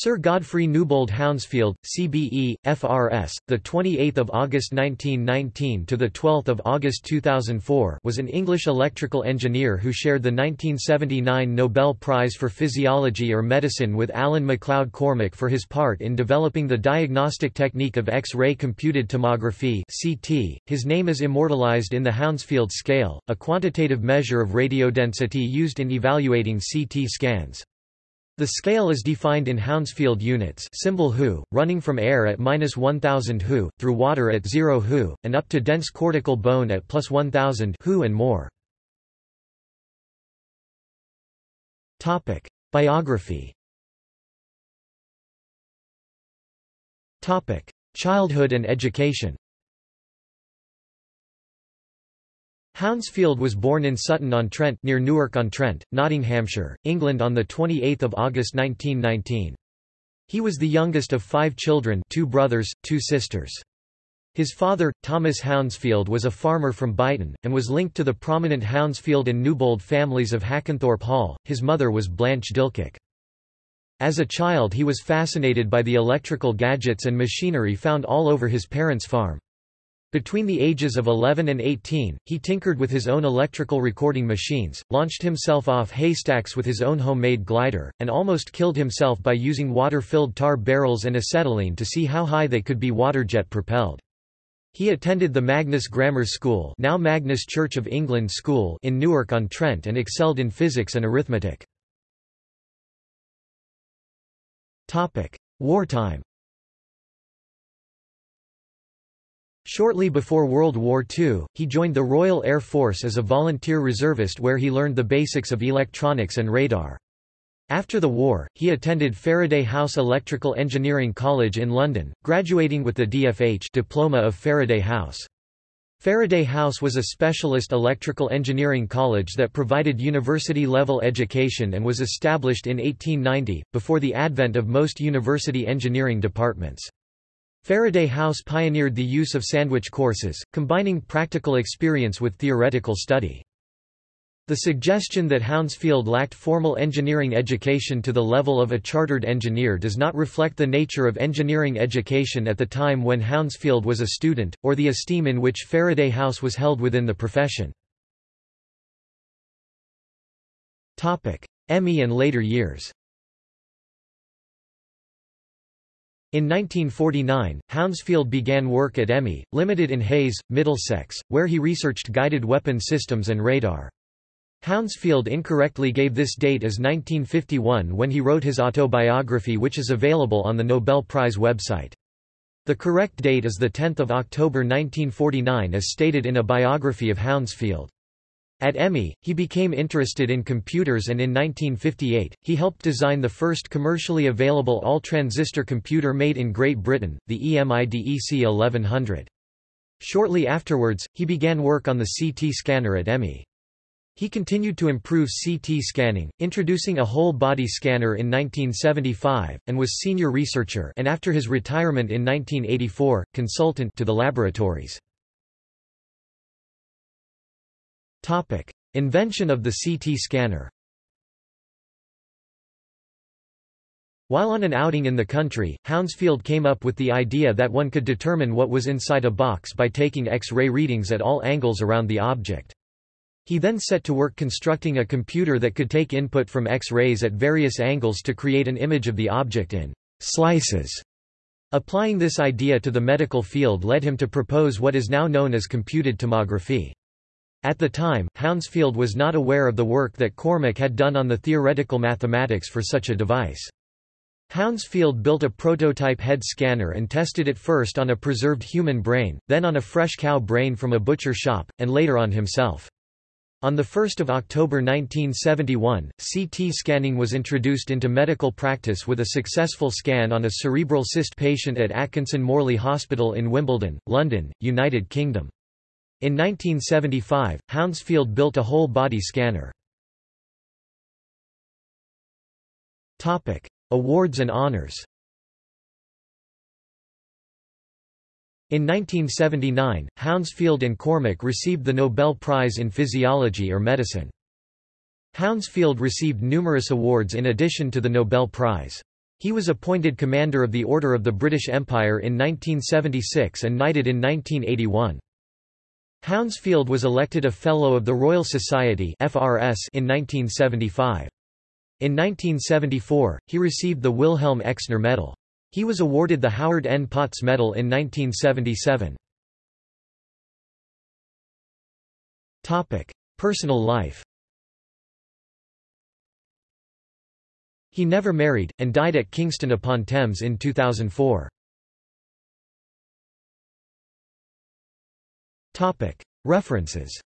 Sir Godfrey Newbold Hounsfield, CBE, FRS, the 28th of August 1919 to the 12th of August 2004, was an English electrical engineer who shared the 1979 Nobel Prize for Physiology or Medicine with Alan MacLeod Cormack for his part in developing the diagnostic technique of X-ray computed tomography (CT). His name is immortalized in the Hounsfield scale, a quantitative measure of radiodensity used in evaluating CT scans. The scale is defined in Hounsfield units symbol Hu, running from air at minus 1000 Hu, through water at 0 Hu, and up to dense cortical bone at plus 1000 Hu and more. Biography Childhood and education Hounsfield was born in Sutton-on-Trent near Newark-on-Trent, Nottinghamshire, England on 28 August 1919. He was the youngest of five children two brothers, two sisters. His father, Thomas Hounsfield was a farmer from Byton, and was linked to the prominent Hounsfield and Newbold families of Hackenthorpe Hall. His mother was Blanche Dilcock. As a child he was fascinated by the electrical gadgets and machinery found all over his parents' farm. Between the ages of 11 and 18, he tinkered with his own electrical recording machines, launched himself off haystacks with his own homemade glider, and almost killed himself by using water-filled tar barrels and acetylene to see how high they could be waterjet propelled. He attended the Magnus Grammar School now Magnus Church of England School in Newark-on-Trent and excelled in physics and arithmetic. Wartime Shortly before World War II, he joined the Royal Air Force as a volunteer reservist where he learned the basics of electronics and radar. After the war, he attended Faraday House Electrical Engineering College in London, graduating with the DFH diploma of Faraday House. Faraday House was a specialist electrical engineering college that provided university-level education and was established in 1890, before the advent of most university engineering departments. Faraday House pioneered the use of sandwich courses, combining practical experience with theoretical study. The suggestion that Hounsfield lacked formal engineering education to the level of a chartered engineer does not reflect the nature of engineering education at the time when Hounsfield was a student, or the esteem in which Faraday House was held within the profession. EMI and later years In 1949, Hounsfield began work at EMI, Limited in Hayes, Middlesex, where he researched guided weapon systems and radar. Hounsfield incorrectly gave this date as 1951 when he wrote his autobiography which is available on the Nobel Prize website. The correct date is 10 October 1949 as stated in a biography of Hounsfield. At EMI, he became interested in computers and in 1958, he helped design the first commercially available all-transistor computer made in Great Britain, the EMIDEC 1100. Shortly afterwards, he began work on the CT scanner at EMI. He continued to improve CT scanning, introducing a whole-body scanner in 1975, and was senior researcher and after his retirement in 1984, consultant to the laboratories. Topic: Invention of the CT scanner. While on an outing in the country, Hounsfield came up with the idea that one could determine what was inside a box by taking X-ray readings at all angles around the object. He then set to work constructing a computer that could take input from X-rays at various angles to create an image of the object in slices. Applying this idea to the medical field led him to propose what is now known as computed tomography. At the time, Hounsfield was not aware of the work that Cormack had done on the theoretical mathematics for such a device. Hounsfield built a prototype head scanner and tested it first on a preserved human brain, then on a fresh cow brain from a butcher shop, and later on himself. On 1 October 1971, CT scanning was introduced into medical practice with a successful scan on a cerebral cyst patient at Atkinson Morley Hospital in Wimbledon, London, United Kingdom. In 1975, Hounsfield built a whole-body scanner. Awards and honors In 1979, Hounsfield and Cormack received the Nobel Prize in Physiology or Medicine. Hounsfield received numerous awards in addition to the Nobel Prize. He was appointed Commander of the Order of the British Empire in 1976 and knighted in 1981. Hounsfield was elected a Fellow of the Royal Society in 1975. In 1974, he received the Wilhelm Exner Medal. He was awarded the Howard N. Potts Medal in 1977. Personal life He never married, and died at Kingston upon Thames in 2004. References